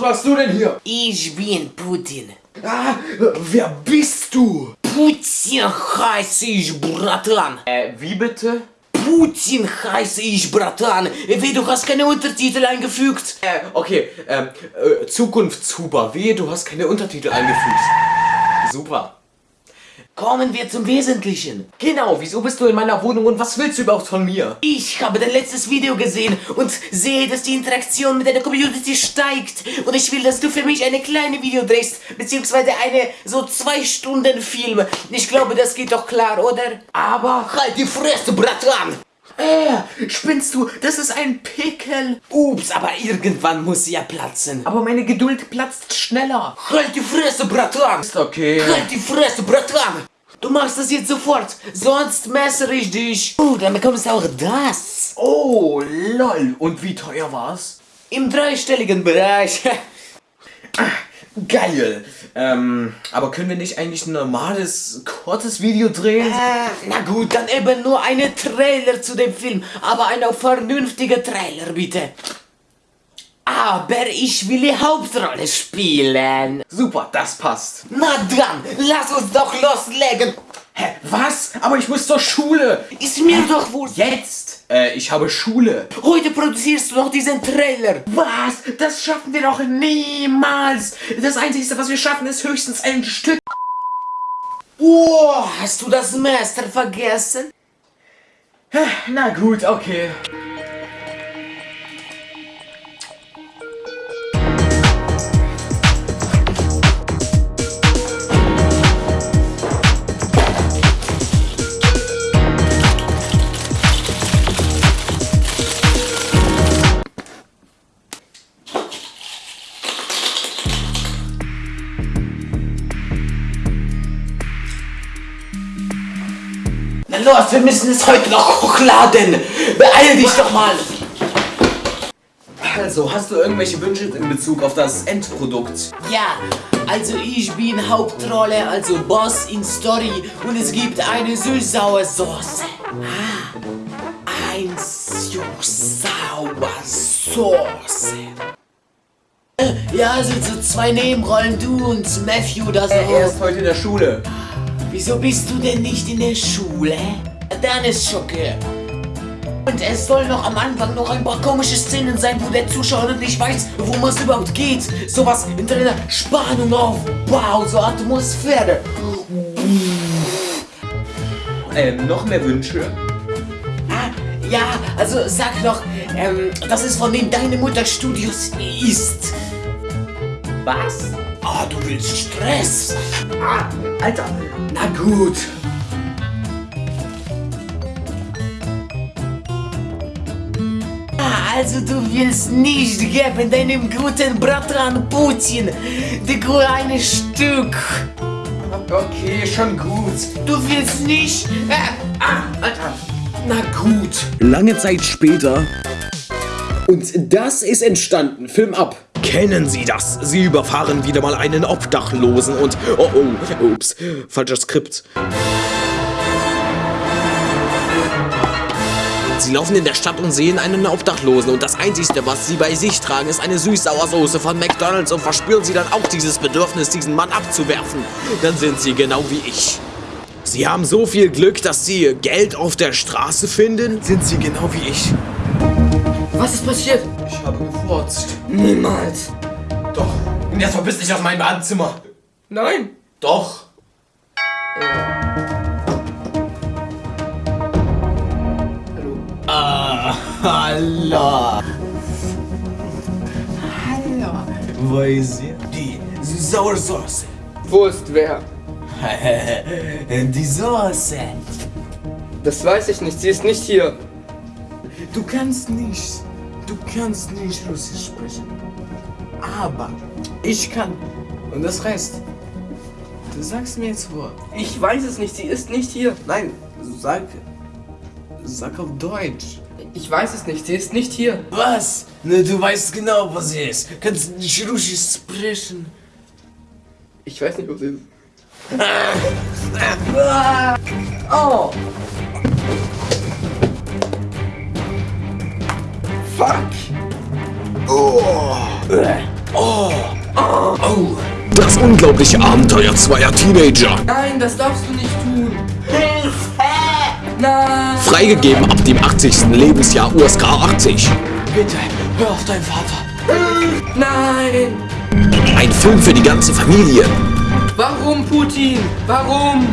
Was machst du denn hier? Ich bin Putin. Ah, wer bist du? Putin heiße ich, Bratan. Äh, wie bitte? Putin heiße ich, Bratan. Wie, du hast keine Untertitel eingefügt. Äh, okay, ähm, äh, Zukunftshuber. Wehe, du hast keine Untertitel eingefügt. Super. Kommen wir zum Wesentlichen. Genau, wieso bist du in meiner Wohnung und was willst du überhaupt von mir? Ich habe dein letztes Video gesehen und sehe, dass die Interaktion mit deiner Community steigt. Und ich will, dass du für mich eine kleine Video drehst, beziehungsweise eine so zwei Stunden Film. Ich glaube, das geht doch klar, oder? Aber halt die Fresse, Bratan! Äh, spinnst du? Das ist ein Pickel. Ups, aber irgendwann muss sie ja platzen. Aber meine Geduld platzt schneller. Halt die Fresse, Bratan! Ist okay. Halt die Fresse, Bratan! Du machst das jetzt sofort, sonst messere ich dich. Oh, dann bekommst du auch das. Oh, lol. Und wie teuer war's? Im dreistelligen Bereich. Geil. Ähm, aber können wir nicht eigentlich ein normales, kurzes Video drehen? Äh, na gut, dann eben nur eine Trailer zu dem Film, aber eine vernünftige Trailer, bitte. Aber ich will die Hauptrolle spielen. Super, das passt. Na dann, lass uns doch loslegen. Hä, was? Aber ich muss zur Schule. Ist mir doch wohl. Jetzt? Äh, ich habe Schule. Heute produzierst du noch diesen Trailer. Was? Das schaffen wir doch niemals. Das Einzige, was wir schaffen, ist höchstens ein Stück. Oh, hast du das Master vergessen? Na gut, okay. Los, wir müssen es heute noch hochladen. Beeil dich doch mal. Also, hast du irgendwelche Wünsche in Bezug auf das Endprodukt? Ja, also ich bin Hauptrolle, also Boss in Story und es gibt eine süß-saure Soße. Ah, ein süß-sauer Soße. Äh, Ja, also so zwei Nebenrollen, du und Matthew, das Er auch. ist heute in der Schule. Wieso bist du denn nicht in der Schule? Dann ist Schocke. Und es soll noch am Anfang noch ein paar komische Szenen sein, wo der Zuschauer nicht weiß, worum es überhaupt geht. Sowas hinter einer Spannung aufbauen, so Atmosphäre. Ähm, noch mehr Wünsche? Ah, ja, also sag noch, ähm, dass es von den Deine Mutter Studios ist. Was? Ah, du willst Stress. Ah, Alter. Na gut. Ah, Also du willst nicht geben deinem guten Bratan Putin die kleine Stück. Okay, schon gut. Du willst nicht... Äh, ah, Alter. Na gut. Lange Zeit später. Und das ist entstanden. Film ab. Kennen Sie das? Sie überfahren wieder mal einen Obdachlosen und... Oh, oh, ups, falscher Skript. Sie laufen in der Stadt und sehen einen Obdachlosen und das Einzige, was sie bei sich tragen, ist eine Süß-Sauersoße von McDonalds und verspüren sie dann auch dieses Bedürfnis, diesen Mann abzuwerfen. Dann sind sie genau wie ich. Sie haben so viel Glück, dass sie Geld auf der Straße finden. Sind sie genau wie ich. Was ist passiert? Ich habe gefurzt. Niemals. Doch. Und jetzt verpiss dich aus meinem Badezimmer. Nein. Doch. Hallo. Wo ist sie? Die Sauersoße. Wo ist wer? Die Soße. Das weiß ich nicht, sie ist nicht hier. Du kannst nicht, kannst nicht Russisch sprechen. Aber ich kann. Und das heißt, du sagst mir jetzt Wort. Ich weiß es nicht, sie ist nicht hier. Nein, sag, sag auf Deutsch. Ich weiß es nicht, sie ist nicht hier. Was? Ne, du weißt genau, was sie ist. Kannst nicht Russisch sprechen. Ich weiß nicht, wo sie ist. Oh. Fuck! Oh! Das unglaubliche Abenteuer zweier Teenager. Nein, das darfst du nicht tun. Nein. Freigegeben ab dem 80. Lebensjahr USK 80. Bitte, hör auf deinen Vater. Nein. Ein Film für die ganze Familie. Warum, Putin? Warum?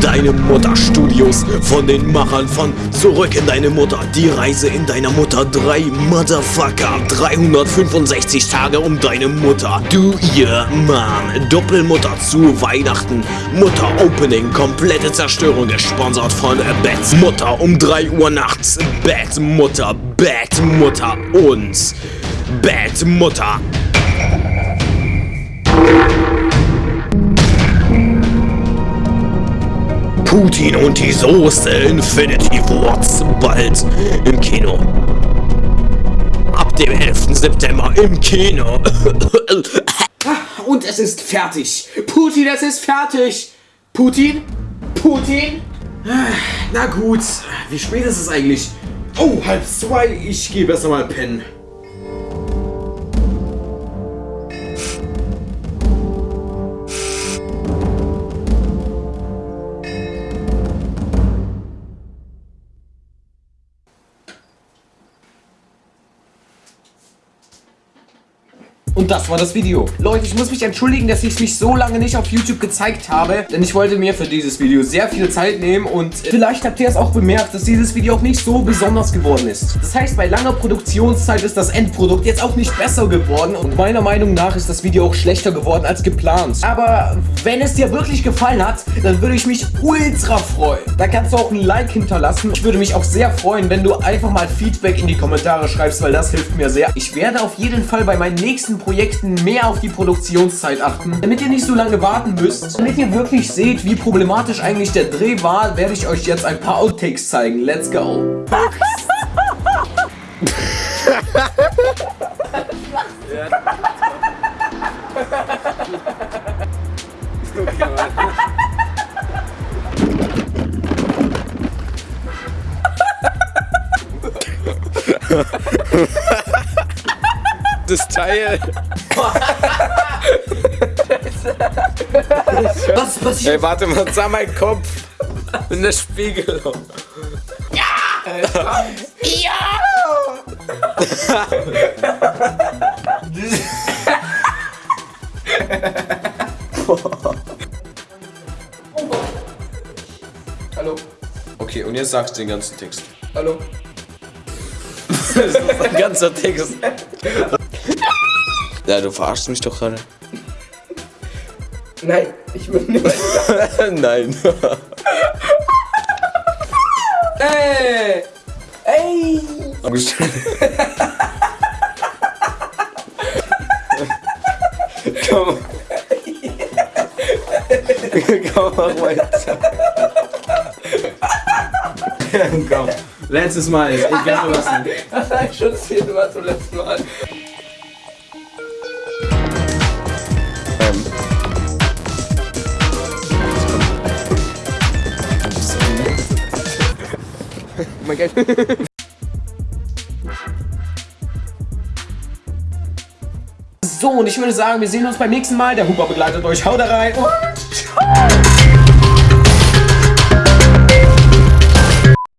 Deine Mutter Studios von den Machern von Zurück in deine Mutter. Die Reise in deiner Mutter 3 Motherfucker. 365 Tage um deine Mutter. Du ihr Mom. Doppelmutter zu Weihnachten. Mutter Opening. Komplette Zerstörung gesponsert von Bats Mutter um 3 Uhr nachts. Bad Mutter. Bad Mutter und Bad Mutter. Putin und die Soße Infinity Wars bald im Kino. Ab dem 11. September im Kino. Und es ist fertig. Putin, es ist fertig. Putin? Putin? Na gut, wie spät ist es eigentlich? Oh, halb zwei. Ich gehe besser mal pennen. Und das war das Video. Leute, ich muss mich entschuldigen, dass ich mich so lange nicht auf YouTube gezeigt habe, denn ich wollte mir für dieses Video sehr viel Zeit nehmen und vielleicht habt ihr es auch bemerkt, dass dieses Video auch nicht so besonders geworden ist. Das heißt, bei langer Produktionszeit ist das Endprodukt jetzt auch nicht besser geworden und meiner Meinung nach ist das Video auch schlechter geworden als geplant. Aber wenn es dir wirklich gefallen hat, dann würde ich mich ultra freuen. Da kannst du auch ein Like hinterlassen. Ich würde mich auch sehr freuen, wenn du einfach mal Feedback in die Kommentare schreibst, weil das hilft mir sehr. Ich werde auf jeden Fall bei meinen nächsten Projekten mehr auf die Produktionszeit achten, damit ihr nicht so lange warten müsst. Damit ihr wirklich seht, wie problematisch eigentlich der Dreh war, werde ich euch jetzt ein paar Outtakes zeigen. Let's go! Das Teil. Was passiert? Ey, warte mal, sah mein Kopf in der Spiegelung. Hallo. Okay, und jetzt sagst du den ganzen Text. Hallo. Das ist ein ganzer Text. Ja, du verarschst mich doch gerade. Nein, ich bin nicht. Nein. Ey! Ey! Komm. Komm, mach weiter. Komm. Letztes Mal, egal was. Das habe ich schon zehnmal zum letzten Mal. Mein Gott. So, und ich würde sagen, wir sehen uns beim nächsten Mal. Der Huber begleitet euch. Haut rein und ciao!